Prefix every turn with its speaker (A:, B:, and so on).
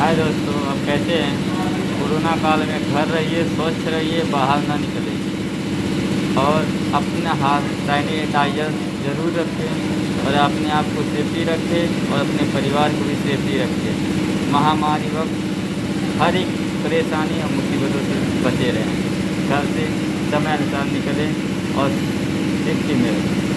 A: हाय दोस्तों अब कैसे हैं? कोरोना काल में घर रहिए, स्वच्छ रहिए, बाहर ना निकलें और अपना हाथ सैनिटाइजर ज़रूर रखें और अपने आप को सेफ्टी रखें और अपने परिवार को भी सेफ्टी रखें। महामारी वक्त हर एक परेशानी और मुसीबतों से बचे रहें। घर से समय अनुसार निकलें और सेफ्टी में रहें।